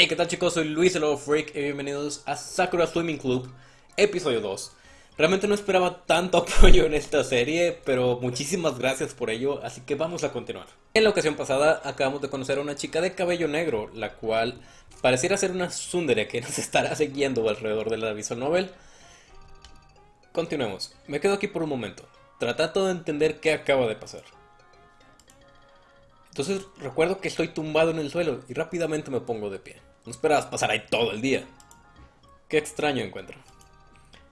Hey, ¿qué tal chicos? Soy Luis el Lobo Freak y bienvenidos a Sakura Swimming Club, episodio 2. Realmente no esperaba tanto apoyo en esta serie, pero muchísimas gracias por ello, así que vamos a continuar. En la ocasión pasada acabamos de conocer a una chica de cabello negro, la cual pareciera ser una tsundere que nos estará siguiendo alrededor de la visual novel. Continuemos, me quedo aquí por un momento, tratando de entender qué acaba de pasar. Entonces recuerdo que estoy tumbado en el suelo y rápidamente me pongo de pie. No esperabas pasar ahí todo el día. Qué extraño encuentro.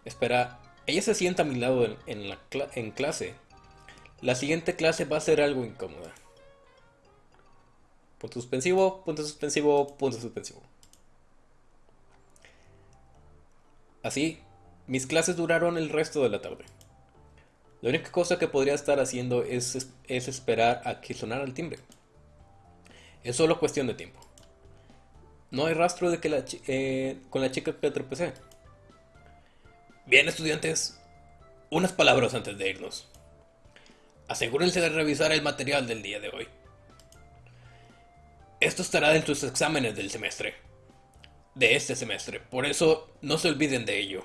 Espera, ella se sienta a mi lado en, la en clase. La siguiente clase va a ser algo incómoda. Punto suspensivo, punto suspensivo, punto suspensivo. Así, mis clases duraron el resto de la tarde. La única cosa que podría estar haciendo es, es esperar a que sonara el timbre. Es solo cuestión de tiempo. No hay rastro de que la, eh, con la chica que tropecé. Bien, estudiantes, unas palabras antes de irnos. Asegúrense de revisar el material del día de hoy. Esto estará en sus exámenes del semestre. De este semestre, por eso no se olviden de ello.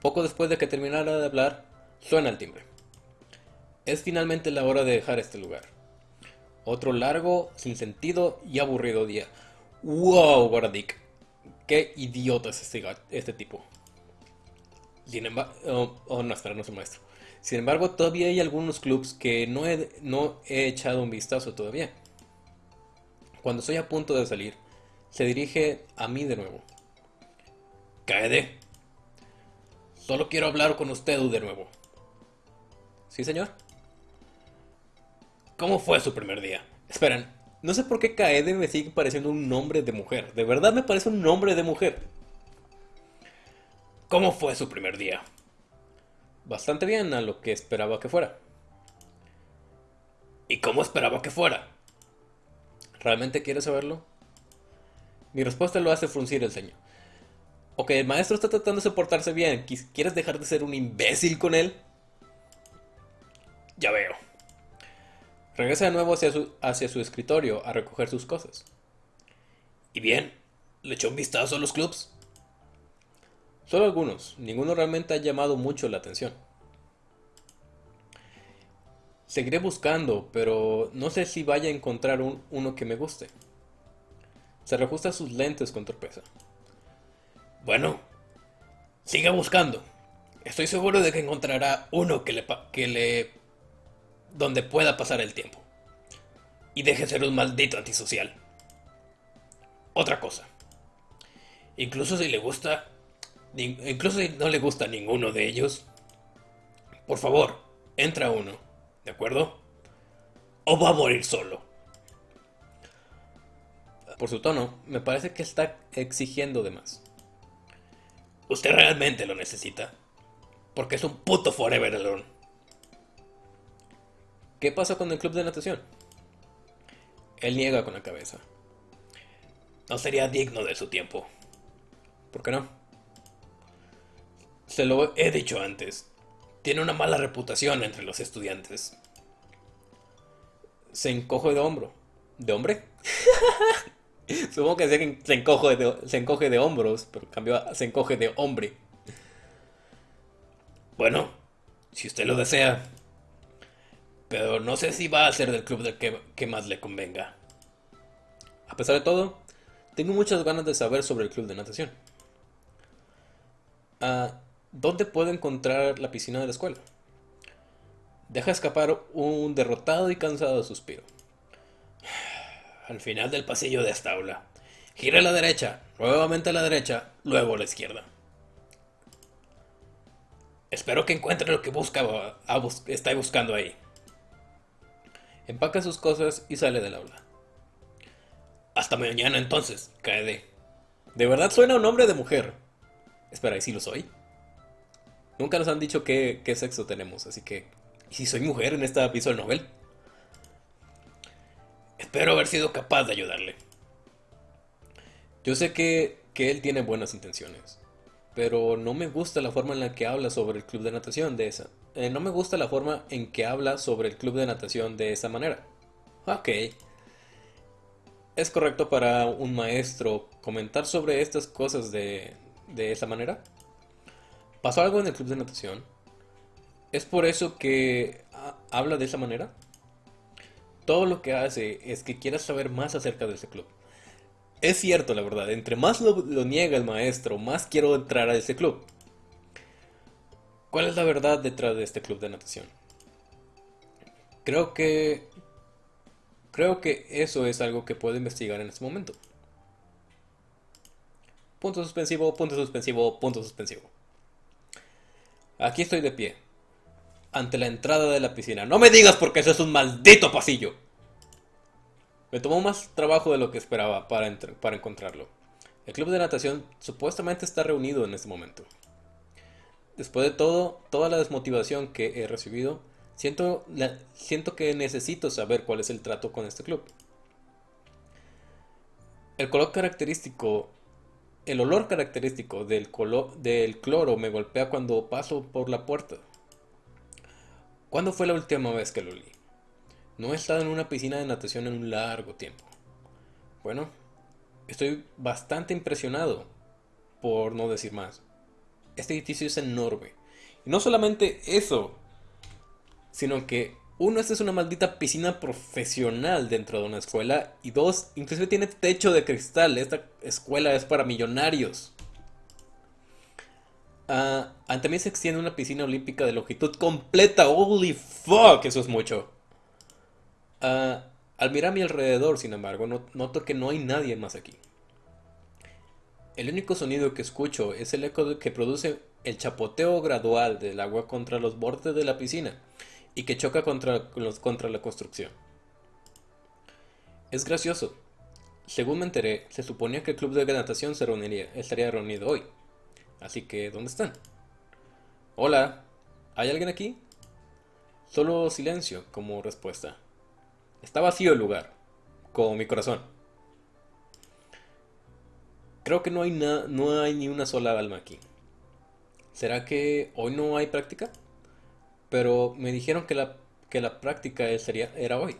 Poco después de que terminara de hablar, suena el timbre. Es finalmente la hora de dejar este lugar. Otro largo, sin sentido y aburrido día. ¡Wow, Guardic! ¡Qué idiota es este, este tipo! Sin embargo... Oh, oh, no, espera, no soy maestro. Sin embargo, todavía hay algunos clubs que no he, no he echado un vistazo todavía. Cuando estoy a punto de salir, se dirige a mí de nuevo. Kaede. Solo quiero hablar con usted de nuevo. ¿Sí, señor? ¿Cómo fue su primer día? Esperen, no sé por qué Kaede me sigue pareciendo un nombre de mujer. De verdad me parece un nombre de mujer. ¿Cómo fue su primer día? Bastante bien a lo que esperaba que fuera. ¿Y cómo esperaba que fuera? ¿Realmente quieres saberlo? Mi respuesta lo hace fruncir el ceño. Ok, el maestro está tratando de soportarse bien. ¿Quieres dejar de ser un imbécil con él? Ya veo. Regresa de nuevo hacia su, escritorio a recoger sus cosas. ¿Y bien? ¿Le echó un vistazo a los clubs? Solo algunos, ninguno realmente ha llamado mucho la atención. Seguiré buscando, pero no sé si vaya a encontrar uno que me guste. Se reajusta sus lentes con torpeza. Bueno, siga buscando. Estoy seguro de que encontrará uno que le, que le donde pueda pasar el tiempo. Y deje de ser un maldito antisocial. Otra cosa. Incluso si le gusta, incluso si no le gusta ninguno de ellos, por favor, entra uno, ¿de acuerdo? O va a morir solo. Por su tono, me parece que está exigiendo de más. Usted realmente lo necesita. Porque es un puto forever alone. ¿Qué pasa con el club de natación? Él niega con la cabeza. No sería digno de su tiempo. ¿Por qué no? Se lo he dicho antes. Tiene una mala reputación entre los estudiantes. Se encoge de hombro. ¿De hombre? Supongo que se, encoge de, se encoge de hombros, pero cambió se encoge de hombre. Bueno, si usted lo desea, pero no sé si va a ser del club que, más le convenga. A pesar de todo, tengo muchas ganas de saber sobre el club de natación. Ah, ¿Dónde puedo encontrar la piscina de la escuela? Deja escapar un derrotado y cansado suspiro. Al final del pasillo de esta aula. Gira a la derecha, nuevamente a la derecha, luego a la izquierda. Espero que encuentre lo que busca, está buscando ahí. Empaca sus cosas y sale del aula. Hasta mañana entonces, Kaede. De verdad suena un nombre de mujer. Espera, ¿y si lo soy? Nunca nos han dicho qué, sexo tenemos, así que... ¿Y si soy mujer en esta visual novel? Espero haber sido capaz de ayudarle. Yo sé que, que él tiene buenas intenciones, pero no me gusta la forma en la que habla sobre el club de natación de esa. Eh, no me gusta la forma en que habla sobre el club de natación de esa manera. Ok. ¿Es correcto para un maestro comentar sobre estas cosas de, de esa manera? ¿Pasó algo en el club de natación? ¿Es por eso que habla de esa manera? Todo lo que hace es que quiera saber más acerca de ese club. Es cierto, la verdad, entre más lo niega el maestro, más quiero entrar a ese club. ¿Cuál es la verdad detrás de este club de natación? Creo que Creo que eso es algo que puedo investigar en este momento. Punto suspensivo, punto suspensivo, punto suspensivo. Aquí estoy de pie. Ante la entrada de la piscina. No me digas porque eso es un maldito pasillo. Me tomó más trabajo de lo que esperaba para, para encontrarlo. El club de natación supuestamente está reunido en este momento. Después de todo, toda la desmotivación que he recibido, Siento, siento que necesito saber cuál es el trato con este club. El color característico, el olor característico del, del cloro me golpea cuando paso por la puerta. ¿Cuándo fue la última vez que lo olí? No he estado en una piscina de natación en un largo tiempo. Bueno, estoy bastante impresionado, por no decir más. Este edificio es enorme. Y no solamente eso, sino que uno, esta es una maldita piscina profesional dentro de una escuela y dos, inclusive tiene techo de cristal, esta escuela es para millonarios. Uh, también se extiende una piscina olímpica de longitud completa, holy fuck, eso es mucho. Ah, al mirar a mi alrededor, sin embargo, noto que no hay nadie más aquí. El único sonido que escucho es el eco que produce el chapoteo gradual del agua contra los bordes de la piscina y que choca contra, contra la construcción. Es gracioso. Según me enteré, se suponía que el club de natación se reuniría, estaría reunido hoy. Así que, ¿dónde están? Hola, ¿hay alguien aquí? Solo silencio como respuesta. Está vacío el lugar, como mi corazón. Creo que no hay, no hay ni una sola alma aquí. ¿Será que hoy no hay práctica? pero me dijeron que la, que la práctica sería, era hoy.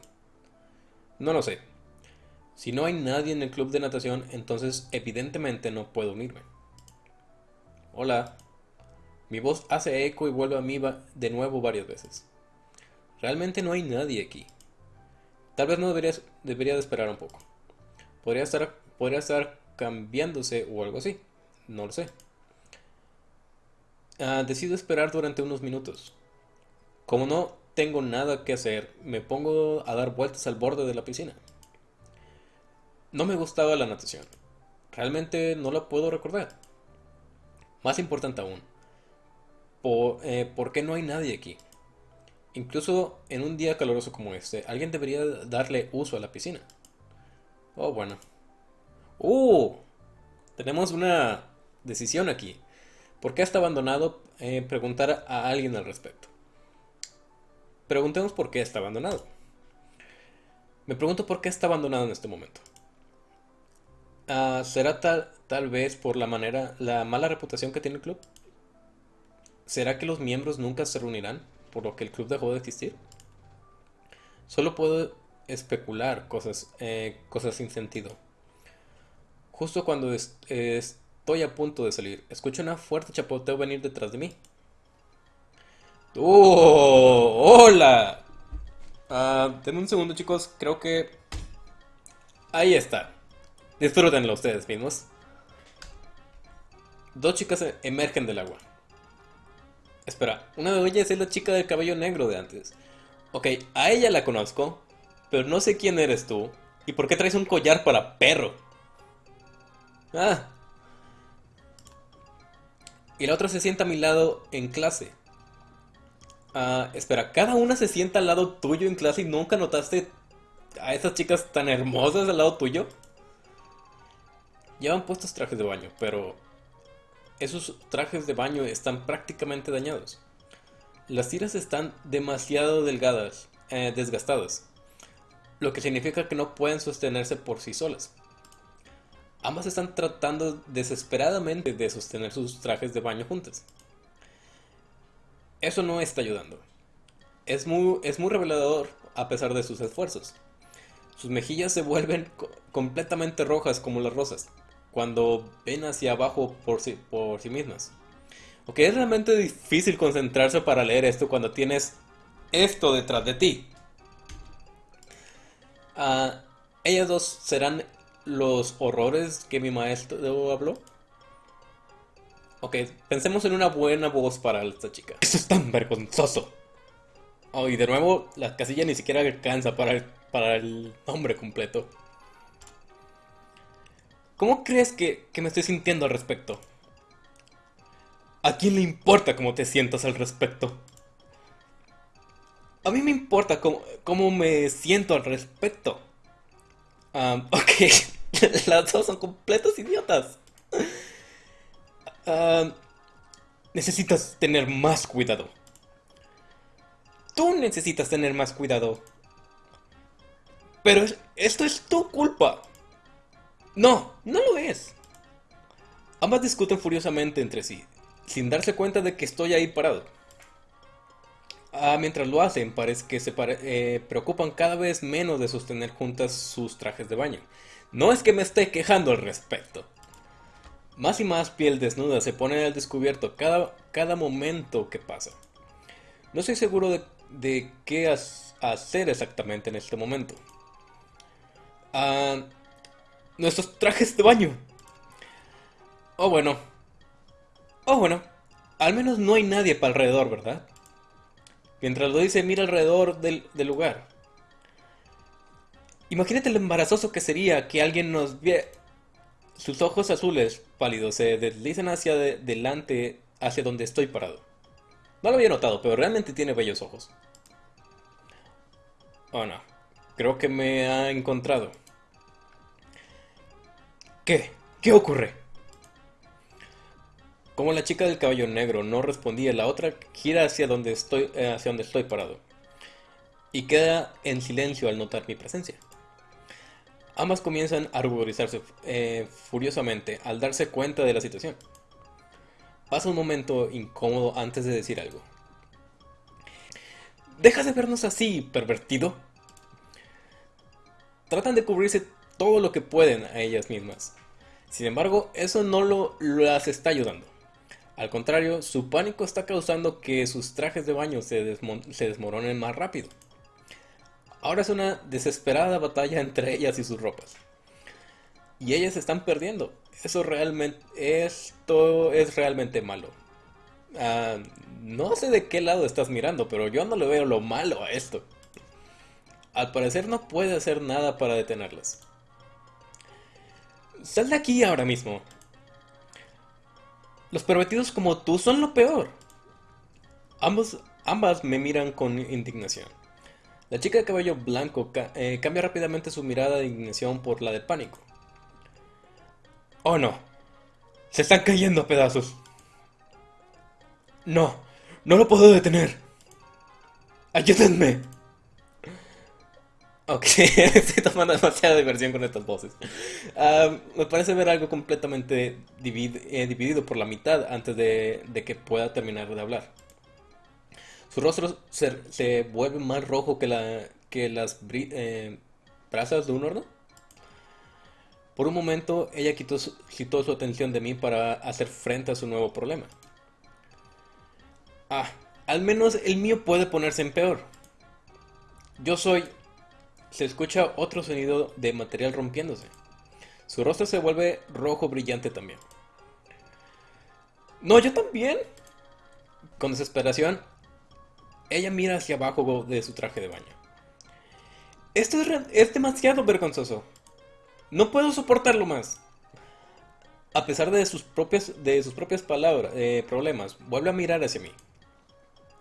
No lo sé. Si no hay nadie en el club de natación, entonces evidentemente no puedo unirme. Hola. Mi voz hace eco y vuelve a mí de nuevo varias veces. Realmente no hay nadie aquí. Tal vez no debería, debería de esperar un poco. Podría estar, podría estar cambiándose o algo así. No lo sé. Ah, decido esperar durante unos minutos. Como no tengo nada que hacer, me pongo a dar vueltas al borde de la piscina. No me gustaba la natación. Realmente no la puedo recordar. Más importante aún, eh, ¿por, qué no hay nadie aquí? Incluso en un día caluroso como este, alguien debería darle uso a la piscina. Oh, bueno. ¡Uh! Tenemos una decisión aquí. ¿Por qué está abandonado? Eh, preguntar a alguien al respecto. Preguntemos por qué está abandonado. Me pregunto por qué está abandonado en este momento. Ah, ¿Será tal, tal vez por la manera, la mala reputación que tiene el club? ¿Será que los miembros nunca se reunirán por lo que el club dejó de existir? Solo puedo especular cosas, eh, cosas sin sentido. Justo cuando estoy a punto de salir, escucho una fuerte chapoteo venir detrás de mí. ¡Oh! ¡Hola! Uh, un segundo, chicos. Creo que... Ahí está. Disfrútenlo ustedes mismos. Dos chicas emergen del agua. Espera, una de ellas es la chica del cabello negro de antes. Ok, a ella la conozco, pero no sé quién eres tú. ¿Y por qué traes un collar para perro? Ah. Y la otra se sienta a mi lado en clase. Ah, espera, ¿cada una se sienta al lado tuyo en clase y nunca notaste a esas chicas tan hermosas al lado tuyo? Llevan puestos trajes de baño, pero esos trajes de baño están prácticamente dañados. Las tiras están demasiado delgadas, eh, desgastadas, lo que significa que no pueden sostenerse por sí solas. Ambas están tratando desesperadamente de sostener sus trajes de baño juntas. Eso no está ayudando. Es muy, es muy revelador a pesar de sus esfuerzos. Sus mejillas se vuelven completamente rojas como las rosas cuando ven hacia abajo por sí, por sí mismas. Ok, es realmente difícil concentrarse para leer esto cuando tienes esto detrás de ti. Uh, ellas dos serán los horrores que mi maestro habló. Ok, pensemos en una buena voz para esta chica. Eso es tan vergonzoso. Oh, y de nuevo, la casilla ni siquiera alcanza para el, para el nombre completo. ¿Cómo crees que, me estoy sintiendo al respecto? ¿A quién le importa cómo te sientas al respecto? A mí me importa cómo, me siento al respecto. ok, las dos son completos idiotas. Necesitas tener más cuidado. Tú necesitas tener más cuidado. Pero esto es tu culpa. No, no lo es. Ambas discuten furiosamente entre sí, sin darse cuenta de que estoy ahí parado. Ah, mientras lo hacen, parece que se eh, preocupan cada vez menos de sostener juntas sus trajes de baño. No es que me esté quejando al respecto. Más y más piel desnuda se pone al descubierto cada, cada momento que pasa. No estoy seguro de, qué hacer exactamente en este momento. Ah, nuestros trajes de baño. Oh bueno. Oh bueno. Al menos no hay nadie para alrededor, ¿verdad? Mientras lo dice, mira alrededor del, del lugar. Imagínate lo embarazoso que sería que alguien nos viera sus ojos azules pálidos se deslizan hacia delante, hacia donde estoy parado. No lo había notado, pero realmente tiene bellos ojos. Oh no, creo que me ha encontrado. ¿Qué? ¿Qué ocurre? Como la chica del cabello negro no respondía, la otra gira hacia donde estoy, eh, hacia donde estoy parado. Y queda en silencio al notar mi presencia. Ambas comienzan a ruborizarse eh, furiosamente al darse cuenta de la situación. Pasa un momento incómodo antes de decir algo. ¡Deja de vernos así, pervertido! Tratan de cubrirse todo lo que pueden a ellas mismas. Sin embargo, eso no lo, las está ayudando. Al contrario, su pánico está causando que sus trajes de baño se, se desmoronen más rápido. Ahora es una desesperada batalla entre ellas y sus ropas. Y ellas están perdiendo. Eso realmente, esto es realmente malo. Ah, no sé de qué lado estás mirando, pero yo no le veo lo malo a esto. Al parecer no puede hacer nada para detenerlas. Sal de aquí ahora mismo. Los pervertidos como tú son lo peor. Ambos, ambas me miran con indignación. La chica de cabello blanco eh, cambia rápidamente su mirada de indignación por la de pánico. Oh no, se están cayendo a pedazos. No, no lo puedo detener. Ayúdenme. Ok, estoy tomando demasiada diversión con estas voces. Ah, me parece ver algo completamente eh, dividido por la mitad antes de que pueda terminar de hablar. Su rostro se, vuelve más rojo que, la, que las eh, brasas de un horno. Por un momento, ella quitó su, su atención de mí para hacer frente a su nuevo problema. Ah, al menos el mío puede ponerse en peor. Yo soy... Se escucha otro sonido de material rompiéndose. Su rostro se vuelve rojo brillante también. No, yo también. Con desesperación, ella mira hacia abajo de su traje de baño. Esto es, demasiado vergonzoso. No puedo soportarlo más. A pesar de sus propias, de sus propias palabras, eh, problemas, vuelve a mirar hacia mí.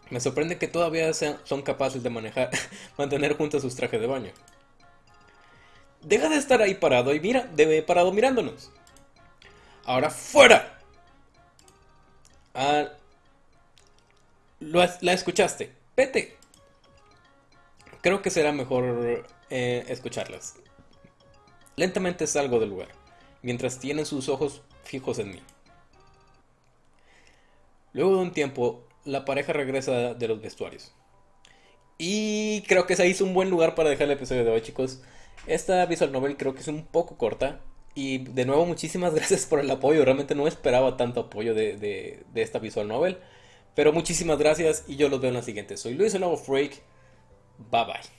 Me sorprende que todavía son capaces de manejar, mantener juntos sus trajes de baño. Deja de estar ahí parado y mira, debe parado mirándonos. Ahora fuera. Ah, la escuchaste. Vete. Creo que será mejor eh, escucharlas. Lentamente salgo del lugar, mientras tienen sus ojos fijos en mí. Luego de un tiempo, la pareja regresa de los vestuarios. Y creo que se hizo un buen lugar para dejar el episodio de hoy, chicos. Esta visual novel creo que es un poco corta. Y de nuevo, muchísimas gracias por el apoyo. Realmente no esperaba tanto apoyo de, esta visual novel. Pero muchísimas gracias y yo los veo en la siguiente. Soy Luis, el nuevo Freak. Bye bye.